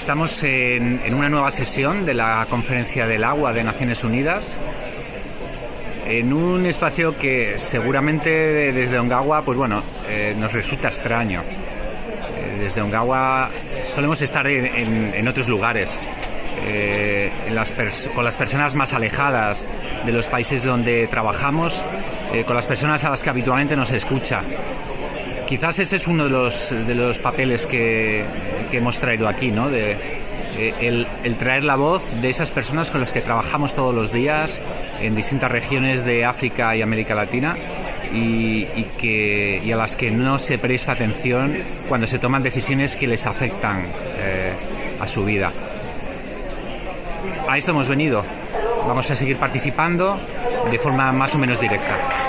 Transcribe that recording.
Estamos en, una nueva sesión de la Conferencia del Agua de Naciones Unidas, en un espacio que seguramente desde Ongawa, pues bueno, eh, nos resulta extraño. Eh, desde Ongawa solemos estar en, otros lugares, eh, con las personas más alejadas de los países donde trabajamos, con las personas a las que habitualmente nos escucha. Quizás ese es uno de los, de los papeles que, que hemos traído aquí, ¿no? De, eh, el, traer la voz de esas personas con las que trabajamos todos los días en distintas regiones de África y América Latina y, que, a las que no se presta atención cuando se toman decisiones que les afectan eh, a su vida. A esto hemos venido. Vamos a seguir participando de forma más o menos directa.